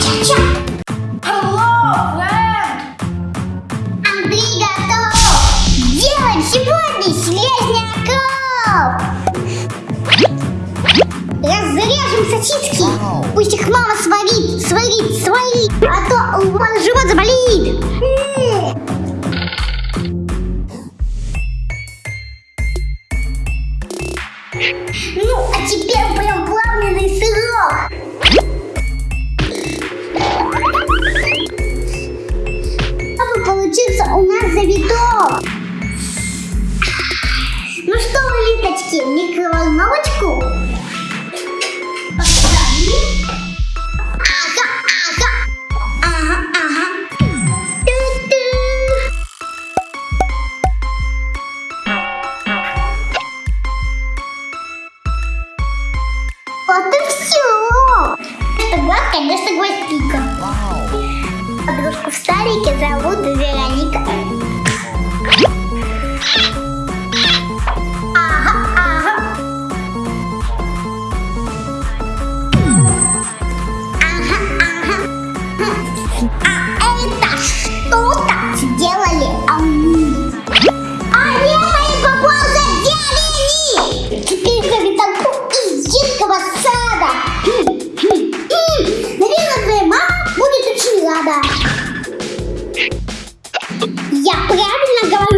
Ча-ча-ча. Hello! Андрей готов! Делаем сегодня слезняков! Разрежем сосиски! Пусть их мама сварит, сварит, сварит! А то у мамы живот заболит! Ну, а теперь получился у нас завиток. Ну что вы, литочки, в микроволновочку? Поставили. Ага, ага. Ага, ага. Ту-ту. Вот и все. Это глаз, конечно, гвоздика. Подружку в старике зовут. Я правильно говорю?